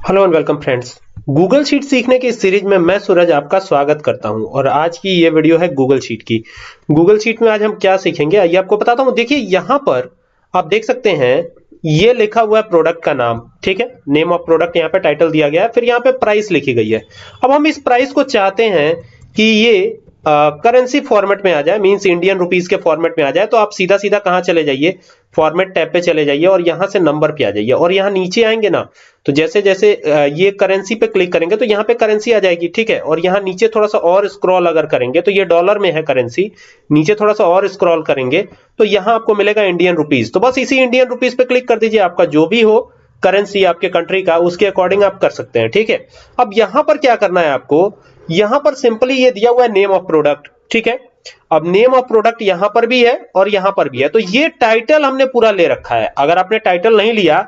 Hello and welcome friends Google sheet सीखने की इस सीरीज़ में मैं सूरज आपका स्वागत करता हूँ और आज की ये वीडियो है गूगल शीट की। गूगल शीट में आज हम क्या सीखेंगे? आइए आपको बताता हूँ। देखिए, यहाँ पर आप देख सकते हैं, ये लिखा हुआ है प्रोडक्ट का नाम, ठीक है? नेम ऑफ़ प्रोडक्ट यहाँ पे टाइटल दिया गया है, फिर यहाँ पे प्राइस लिखी गई है। अब हम इस प्राइस को चाहते हैं कि ये करेंसी फॉर्मेट में आ जाए मींस इंडियन रुपीस के फॉर्मेट में आ जाए तो आप सीधा सीधा कहाँ चले जाइए? फॉर्मेट टैब पे चले जाइए और यहाँ से नंबर पे आ जाइए। और यहाँ नीचे आएँगे ना तो जैसे जैसे ये करेंसी पे क्लिक करेंगे तो यहाँ पे करेंसी आ जाएगी, ठीक है? और यहाँ नीचे थोड़ा सा और स्क्रॉल अगर करेंगे तो ये डॉलर में है करेंसी नीचे थोड़ा सा और स्क्रॉल करेंगे तो यहाँ आपको मिलेगा इंडियन रुपीज़ तो बस इसी इंडियन रुपीज़ पे क्लिक कर दीजिए, आपका जो भी हो करेंसी आपके कंट्री का, उसके अकॉर्डिंग आप कर सकते हैं, ठीक है? अब यहाँ पर क्या करना है आपको? यहाँ पर सिंपली ये दिया हुआ है नेम ऑफ़ प्रोडक्ट ठीक है? अब नेम ऑफ़ प्रोडक्ट यहाँ पर भी है और यहाँ पर भी है। तो ये टाइटल हमने पूरा ले रखा है। अगर आपने टाइटल नहीं लिया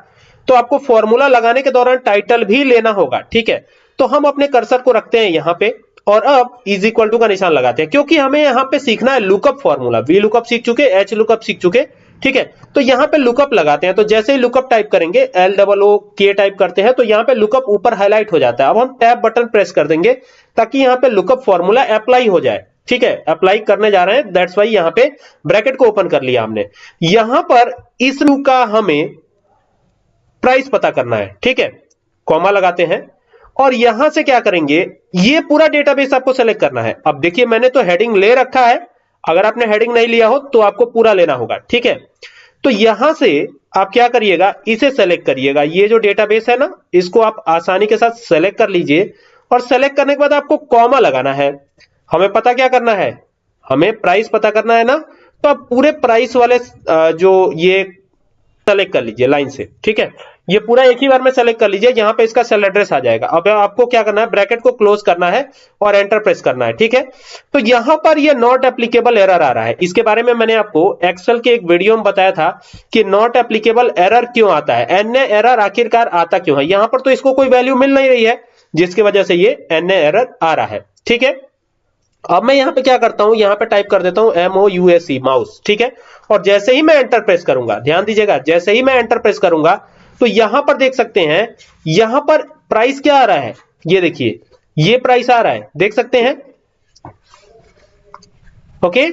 तो आपको फॉर्मूला लगाने के दौरान टाइटल भी लेना होगा, ठीक है? तो हम अपने कर्सर को रखते हैं यहाँ पे और अब इज़ इक्वल टू का निशान लगाते हैं। क्योंकि हमें यहाँ पे सीखना है लुकअप फॉर्मूला वी लुकअप सीख चुके एच लुकअप सीख चुके ठीक है? तो यहाँ पे लुकअप लगाते हैं तो जैसे ही लुकअप टाइप करेंगे L double O K type करते हैं तो यहाँ पे लुकअप ऊपर हाईलाइट हो जाता है। अब हम टैब बटन प्रेस कर देंगे, ताकि यहाँ पे लुकअप फॉर्मूला अप्लाई हो जाए। ठीक है? अप्लाई करने जा रहे हैं दैट्स वाई यहाँ पे ब्रैकेट को ओपन कर लिया हमने। यहाँ पर इस रू का हमें प्राइस पता करना है, ठीक है? कॉमा लगाते हैं, और यहाँ से क्या करेंगे, ये पूरा डेटाबेस आपको सेलेक्ट करना है। अब देखिए, मैंने तो हेडिंग ले रखा है अगर आपने हेडिंग नहीं लिया हो तो आपको पूरा लेना होगा, ठीक है? तो यहाँ से आप क्या करिएगा, इसे सेलेक्ट करिएगा। ये जो डेटाबेस है ना, इसको आप आसानी के साथ सेलेक्ट कर लीजिए और सेलेक्ट करने के बाद आपको कॉमा लगाना है। हमें पता क्या करना है? हमें प्राइस पता करना है ना? तो आप पूरे प्राइस वाले जो ये सेलेक्ट कर लीजिए लाइन से, ठीक है? ये पूरा एक ही बार में सेलेक्ट कर लीजिए, यहाँ पे इसका सेल एड्रेस आ जाएगा। अब आपको क्या करना है? ब्रैकेट को क्लोज करना है और एंटर प्रेस करना है, ठीक है? तो यहाँ पर ये नॉट एप्लीकेबल एरर आ रहा है। इसके बारे में मैंने आपको एक्सेल के एक वीडियो में बताया था कि नॉट एप्लीकेबल एरर क्यों आता है। एन एरर आखिरकार आता क्यों है? यहाँ पर तो इसको कोई वैल्यू मिल नहीं रही है, जिसकी वजह से ये एन एरर आ रहा है, ठीक है? अब मैं यहाँ पे क्या करता हूँ? यहाँ पे टाइप कर देता हूँ एम ओ माउस ठीक है? और जैसे ही मैं एंटर प्रेस करूँगा, ध्यान दीजिएगा, जैसे ही मैं एंटर प्रेस करूँगा तो यहाँ पर देख सकते हैं, यहाँ पर प्राइस क्या आ रहा है? ये देखिए, ये प्राइस आ रहा है, देख सकते हैं? ओके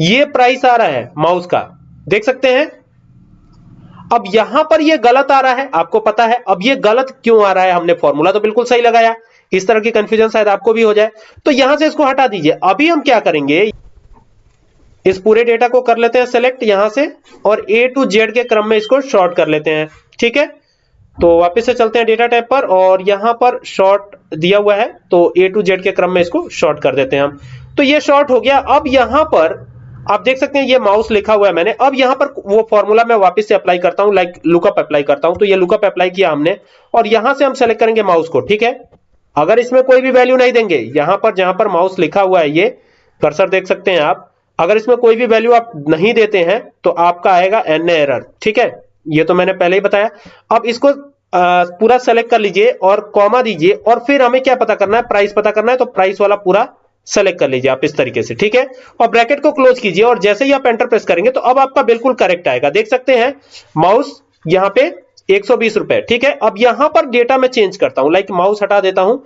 ये प्राइस आ रहा है माउस का, देख सकते हैं? अब यहाँ पर ये गलत आ रहा है, आपको पता है, अब ये गलत क्यों आ रहा है? हमने फॉर्मूला तो बिल्कुल सही लगाया। इस तरह की कंफ्यूजन शायद आपको भी हो जाए। तो यहाँ से इसको हटा दीजिए। अभी हम क्या करेंगे? इस पूरे डेटा को कर लेते हैं सेलेक्ट यहाँ से और ए टू जेड के क्रम में इसको शॉर्ट कर लेते हैं। ठीक है? तो वापस से चलते हैं डेटा टाइप पर और यहाँ पर शॉर्ट दिया हुआ है। तो ए टू जेड के क्रम में इसको शॉर्ट कर देते हैं हम। तो ये शॉर्ट हो गया। अब यहाँ पर आप देख सकते हैं ये माउस लिखा हुआ है मैंने। अब यहाँ पर वो फॉर्मूला मैं वापस से अप्लाई करता हूँ लाइक लुकअप अप्लाई करता हूँ। तो ये लुकअप अप्लाई किया हमने और यहाँ से हम सेलेक्ट करेंगे माउस को। ठीक है? अगर इसमें कोई भी वैल्यू नहीं देंगे यहाँ पर जहाँ पर माउस लिखा हुआ है ये कर्सर देख सकते हैं आप अगर इसमें कोई भी वैल्यू आप नहीं देते हैं तो आपका आएगा एन एरर ठीक है? ये तो मैंने पहले ही बताया। अब इसको आ, पूरा सेलेक्ट कर लीजिए और कॉमा दीजिए और फिर हमें क्या पता करना है प्राइस पता करना है तो प्राइस वाला पूरा सेलेक्ट कर लीजिए आप इस तरीके से ठीक है? और ब्रैकेट को क्लोज कीजिए और जैसे ही आप एंटर प्रेस करेंगे तो अब आपका बिल्कुल करेक्ट आएगा। देख सकते हैं माउस यहाँ पे एक सौ बीस रुपए, ठीक है? अब यहाँ पर डेटा में चेंज करता हूँ लाइक माउस हटा देता हूँ।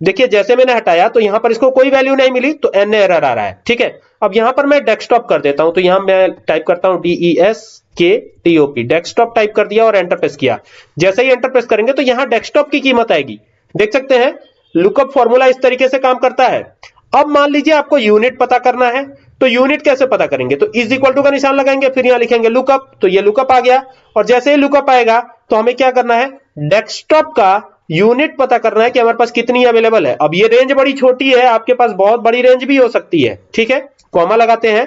देखिए, जैसे मैंने हटाया तो यहाँ पर इसको कोई वैल्यू नहीं मिली तो एन एरर आ रहा है, ठीक है? अब यहाँ पर मैं डेस्कटॉप कर देता हूँ तो यहाँ मैं टाइप करता हूँ D E S K T O P desktop type कर दिया और एंटर प्रेस किया। जैसे ही एंटर प्रेस करेंगे तो यहाँ डेस्कटॉप की कीमत आएगी। देख सकते हैं लुकअप फॉर्मूला इस तरीके से काम करता है। अब मान लीजिए आपको यूनिट पता करना है तो यूनिट कैसे पता करेंगे? तो इज़ इक्वल टू का निशान लगाएँगे, फिर यहाँ लिखेंगे लुकअप तो ये लुकअप आ गया। और जैसे ही लुकअप आएगा तो हमें क्या करना है? डेस्कटॉप का यूनिट पता करना है कि हमारे पास कितनी अवेलेबल है। अब ये रेंज बड़ी छोटी है, आपके पास बहुत बड़ी रेंज भी हो सकती है, ठीक है? कॉमा लगाते हैं।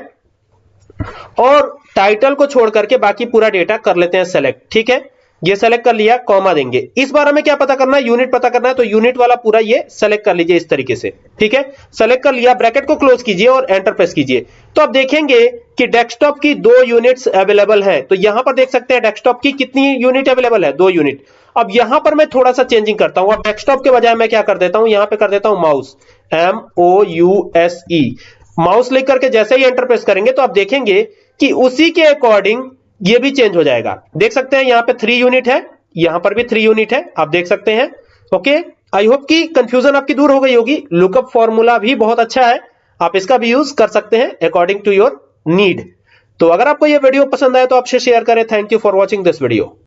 और टाइटल को छोड़ करके बाकी पूरा डेटा कर लेते हैं सेलेक्ट ठीक है? ये सेलेक्ट कर लिया कॉमा देंगे। इस बार हमें क्या पता करना है? यूनिट पता करना है तो यूनिट वाला पूरा ये सेलेक्ट कर लीजिए इस तरीके से। ठीक है? सेलेक्ट कर लिया ब्रैकेट को क्लोज कीजिए और एंटर प्रेस कीजिए। तो आप देखेंगे कि डेस्कटॉप की दो यूनिट्स अवेलेबल है। तो यहाँ पर देख सकते हैं डेस्कटॉप की कितनी यूनिट अवेलेबल है? दो यूनिट अब यहाँ पर मैं थोड़ा सा चेंजिंग करता हूँ। अब डेस्कटॉप के बजाय मैं क्या कर देता हूँ? यहाँ पे कर देता हूँ mouse M O U S E mouse लिख करके जैसे ही एंटर प्रेस करेंगे तो आप देखेंगे कि उसी के अकॉर्डिंग ये भी चेंज हो जाएगा। देख सकते हैं यहाँ पे थ्री यूनिट है, यहाँ पर भी थ्री यूनिट है, आप देख सकते हैं। ओके आई होप कि कंफ्यूजन आपकी दूर हो गई होगी। लुकअप फॉर्मूला भी बहुत अच्छा है, आप इसका भी यूज़ कर सकते हैं अकॉर्डिंग टू योर नीड तो अगर आपको यह वीडियो पसंद आए तो आपसे शेयर करें। Thank you for watching this video